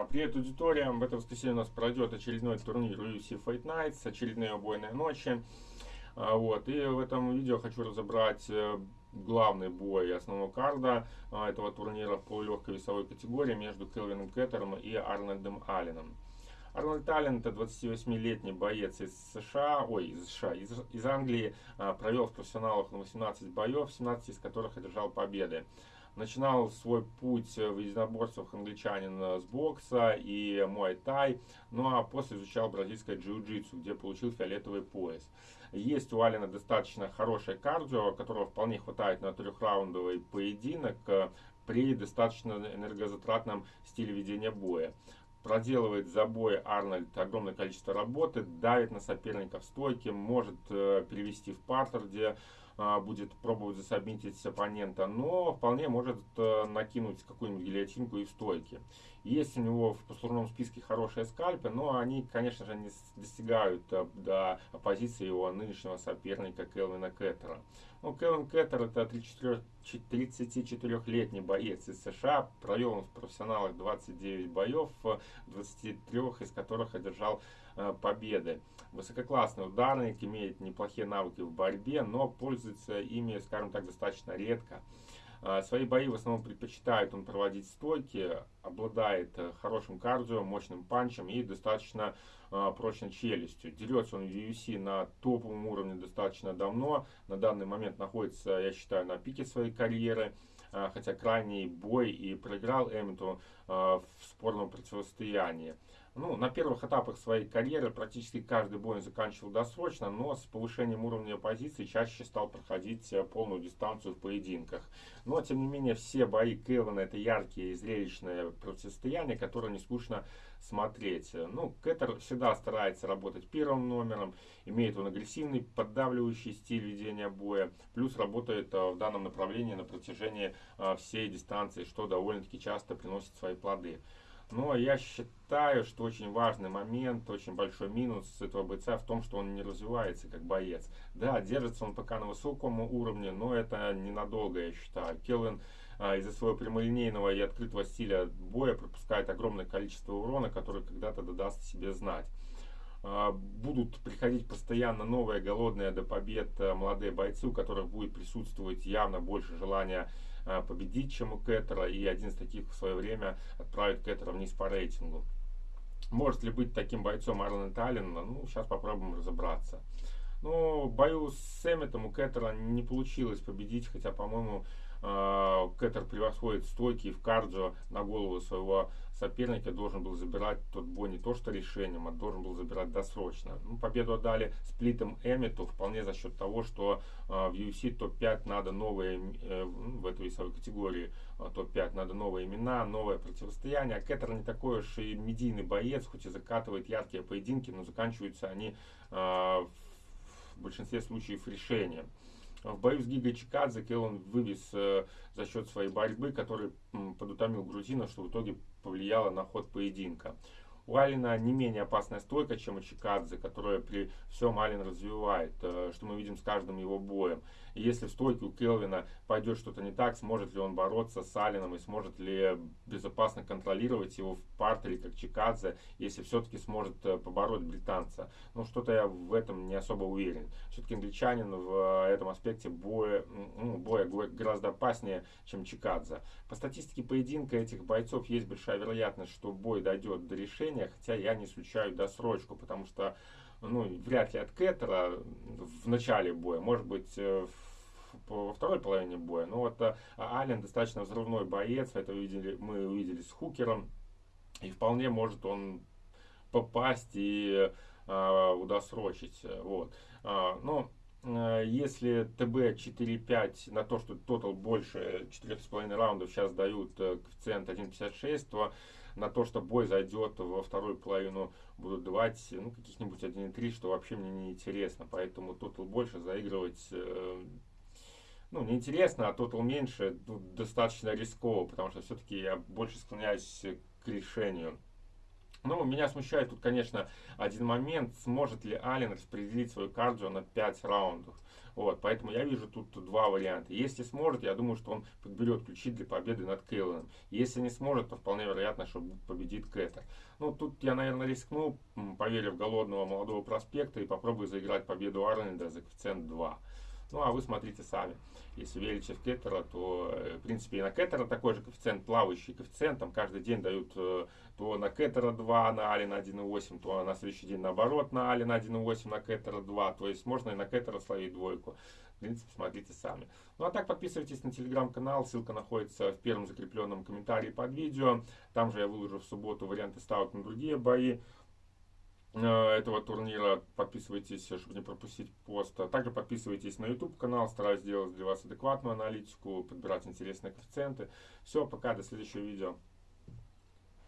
А, привет, аудитория! В это воскресенье у нас пройдет очередной турнир UFC Fight Nights, очередные убойные ночи. А, вот, и в этом видео хочу разобрать э, главный бой основного карда а, этого турнира в полулегкой весовой категории между Келвином Кеттером и Арнольдом Алленом. Арнольд Аллен, это 28-летний боец из США, ой, из США, из, из Англии, провел в профессионалах на 18 боев, 17 из которых одержал победы. Начинал свой путь в единоборствах англичанин с бокса и муай-тай, ну а после изучал бразильское джиу-джитсу, где получил фиолетовый пояс. Есть у Алина достаточно хорошее кардио, которого вполне хватает на трехраундовый поединок при достаточно энергозатратном стиле ведения боя проделывает за бой Арнольд огромное количество работы, давит на соперника в стойке, может э, перевести в партер, где будет пробовать засобмитить оппонента, но вполне может э, накинуть какую-нибудь гильотинку и в стойке. Есть у него в послужном списке хорошие скальпы, но они, конечно же, не достигают э, до позиции его нынешнего соперника Келвина Кеттера. Ну, Келвин Кеттер это 34-летний боец из США, провел в профессионалах 29 боев, 23 из которых одержал Э, победы. Высококлассный ударник, имеет неплохие навыки в борьбе, но пользуется ими, скажем так, достаточно редко. Э, свои бои в основном предпочитает он проводить стойки, обладает э, хорошим кардио, мощным панчем и достаточно прочной челюстью. Дерется он в UFC на топовом уровне достаточно давно. На данный момент находится, я считаю, на пике своей карьеры. Хотя крайний бой и проиграл Эммету в спорном противостоянии. Ну, на первых этапах своей карьеры практически каждый бой заканчивал досрочно, но с повышением уровня позиции чаще стал проходить э, полную дистанцию в поединках. Но, тем не менее, все бои Кэлвина это яркие и зрелищные противостояния, которые не скучно смотреть. Ну, Кэттер всегда старается работать первым номером, имеет он агрессивный, поддавливающий стиль ведения боя, плюс работает э, в данном направлении на протяжении э, всей дистанции, что довольно-таки часто приносит свои плоды. Но я считаю, что очень важный момент, очень большой минус этого бойца в том, что он не развивается как боец. Да, держится он пока на высоком уровне, но это ненадолго, я считаю. Келвин а, из-за своего прямолинейного и открытого стиля боя пропускает огромное количество урона, который когда-то даст себе знать. А, будут приходить постоянно новые голодные до побед а, молодые бойцы, у которых будет присутствовать явно больше желания а, победить, чем у Кеттера, и один из таких в свое время отправит Кеттера вниз по рейтингу. Может ли быть таким бойцом Арлен Таллин? Ну, сейчас попробуем разобраться. Ну, бою с Эмметом у Кеттера не получилось победить, хотя, по-моему, а, Кеттер превосходит стойки в кардио на голову своего соперника, должен был забирать тот бой не то что решением, а должен был забирать досрочно. Ну, победу отдали сплитом Эммету вполне за счет того, что э, в UFC топ-5 надо новые, э, в этой весовой категории э, топ-5 надо новые имена, новое противостояние. А Кеттер не такой уж и медийный боец, хоть и закатывает яркие поединки, но заканчиваются они э, в большинстве случаев решением. В бою с Гигой Чикадзе Келлан вывез э, за счет своей борьбы, который м, подутомил грузина, что в итоге повлияло на ход поединка. У Алина не менее опасная стойка, чем у Чикадзе, которая при всем Алин развивает, э, что мы видим с каждым его боем. И если в стойке у Келвина пойдет что-то не так, сможет ли он бороться с Алином и сможет ли безопасно контролировать его в партере, как Чикадзе, если все-таки сможет э, побороть британца. Ну, что-то я в этом не особо уверен. Все-таки англичанин в э, этом аспекте боя, ну, боя гораздо опаснее, чем Чикадзе. По статистике поединка этих бойцов есть большая вероятность, что бой дойдет до решения, решения, хотя я не исключаю досрочку, потому что ну, вряд ли от Кеттера в начале боя, может быть, э, во второй половине боя. Но вот э, Ален достаточно взрывной боец, это увидели, мы увидели с Хукером, и вполне может он попасть и э, удосрочить. Вот. А, но э, если ТБ 4-5 на то, что тотал больше 4,5 раундов сейчас дают коэффициент 1.56, то на то, что бой зайдет во вторую половину, будут давать ну, каких-нибудь 1-3, что вообще мне не интересно. Поэтому тотал больше заигрывать э, ну, неинтересно, а тотал меньше ну, достаточно рисково, потому что все-таки я больше склоняюсь к решению. Ну, меня смущает тут, конечно, один момент. Сможет ли Ален распределить свою кардио на 5 раундов? Вот, поэтому я вижу тут два варианта. Если сможет, я думаю, что он подберет ключи для победы над Кейлоном. Если не сможет, то вполне вероятно, что победит Кэтер. Ну, тут я, наверное, рискну, поверив голодного молодого проспекта и попробую заиграть победу Арленда за коэффициент 2. Ну, а вы смотрите сами. Если верите в Кеттера, то, э, в принципе, и на Кеттера такой же коэффициент, плавающий коэффициент. Там каждый день дают э, то на Кеттера 2, на Алина 1,8, то на следующий день наоборот на Алина 1,8, на Кеттера 2. То есть можно и на Кеттера словить двойку. В принципе, смотрите сами. Ну а так подписывайтесь на телеграм-канал, ссылка находится в первом закрепленном комментарии под видео. Там же я выложу в субботу варианты ставок на другие бои. Э, этого турнира. Подписывайтесь, чтобы не пропустить пост. Также подписывайтесь на YouTube канал. Стараюсь делать для вас адекватную аналитику, подбирать интересные коэффициенты. Все, пока, до следующего видео.